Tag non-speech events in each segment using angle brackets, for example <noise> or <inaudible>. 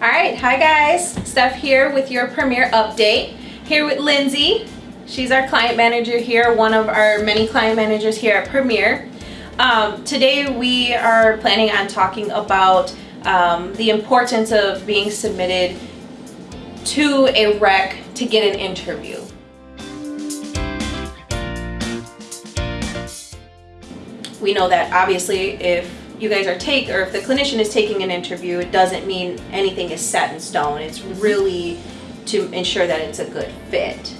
All right, hi guys. Steph here with your Premier update. Here with Lindsay. She's our client manager here, one of our many client managers here at Premier. Um, today we are planning on talking about um, the importance of being submitted to a rec to get an interview. We know that obviously if you guys are take or if the clinician is taking an interview, it doesn't mean anything is set in stone. It's really to ensure that it's a good fit.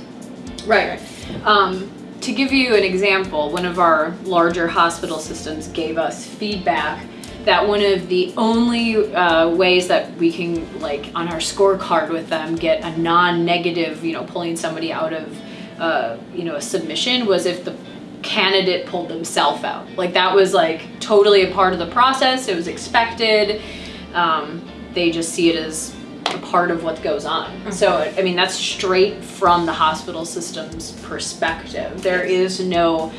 Right. Um, to give you an example, one of our larger hospital systems gave us feedback that one of the only uh, ways that we can, like on our scorecard with them, get a non-negative, you know, pulling somebody out of, uh, you know, a submission was if the candidate pulled themselves out. Like that was like totally a part of the process. It was expected. Um, they just see it as a part of what goes on. Mm -hmm. So, I mean, that's straight from the hospital system's perspective. There is no,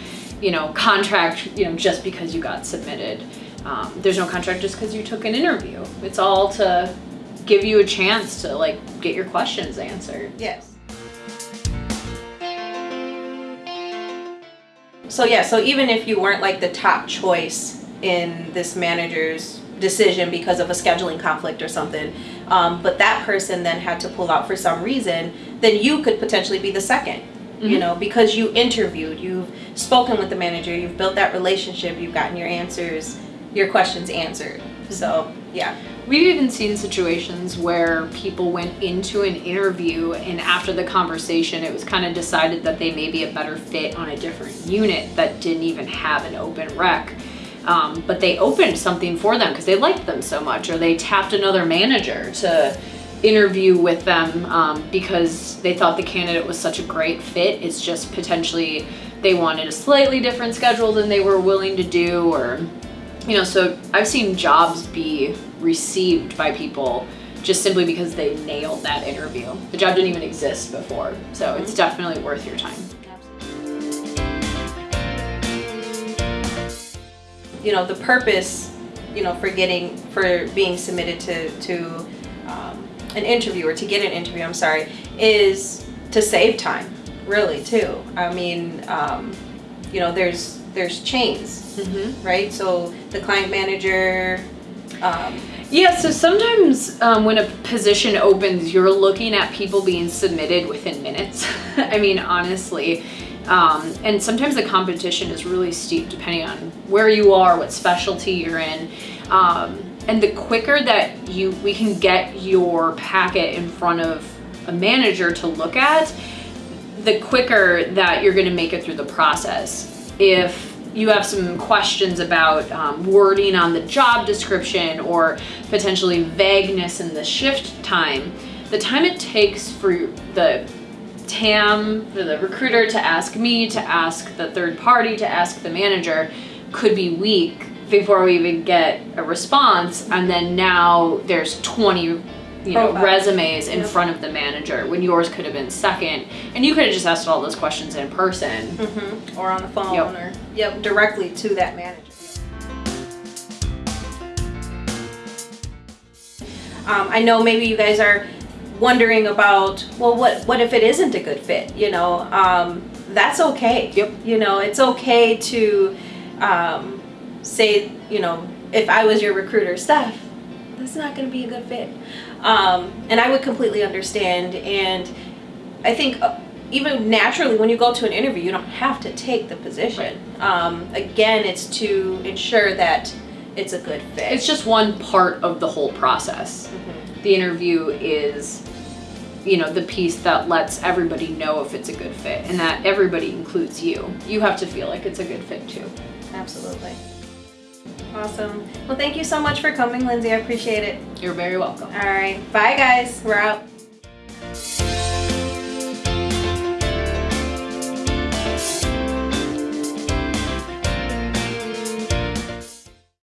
you know, contract, you know, just because you got submitted. Um, there's no contract just because you took an interview. It's all to give you a chance to like get your questions answered. Yes. So yeah, so even if you weren't like the top choice in this manager's decision because of a scheduling conflict or something, um, but that person then had to pull out for some reason, then you could potentially be the 2nd mm -hmm. you mm-hmm. know, because you interviewed, you've spoken with the manager, you've built that relationship, you've gotten your answers, your questions answered. So yeah. We've even seen situations where people went into an interview and after the conversation, it was kind of decided that they may be a better fit on a different unit that didn't even have an open rec. Um, but they opened something for them because they liked them so much or they tapped another manager to interview with them um, because they thought the candidate was such a great fit. It's just potentially they wanted a slightly different schedule than they were willing to do or you know, so I've seen jobs be received by people just simply because they nailed that interview. The job didn't even exist before, so it's definitely worth your time. You know, the purpose, you know, for getting, for being submitted to, to um, an interview or to get an interview, I'm sorry, is to save time, really, too. I mean, um, you know, there's there's chains, mm -hmm. right? So the client manager. Um, yeah, so sometimes um, when a position opens, you're looking at people being submitted within minutes. <laughs> I mean, honestly. Um, and sometimes the competition is really steep depending on where you are, what specialty you're in. Um, and the quicker that you we can get your packet in front of a manager to look at, the quicker that you're going to make it through the process if you have some questions about um, wording on the job description or potentially vagueness in the shift time, the time it takes for the TAM, for the recruiter to ask me, to ask the third party, to ask the manager could be weak before we even get a response. And then now there's 20 you know, resumes in yep. front of the manager when yours could have been second. And you could have just asked all those questions in person. Mm -hmm. Or on the phone yep. or yep, directly to that manager. Um, I know maybe you guys are wondering about, well, what, what if it isn't a good fit? You know, um, that's okay. Yep. You know, it's okay to um, say, you know, if I was your recruiter, Steph, that's not going to be a good fit. Um, and I would completely understand. And I think uh, even naturally, when you go to an interview, you don't have to take the position. Right. Um, again, it's to ensure that it's a good fit. It's just one part of the whole process. Mm -hmm. The interview is you know the piece that lets everybody know if it's a good fit and that everybody includes you you have to feel like it's a good fit too absolutely Awesome. Well, thank you so much for coming, Lindsay. I appreciate it. You're very welcome. All right. Bye, guys. We're out.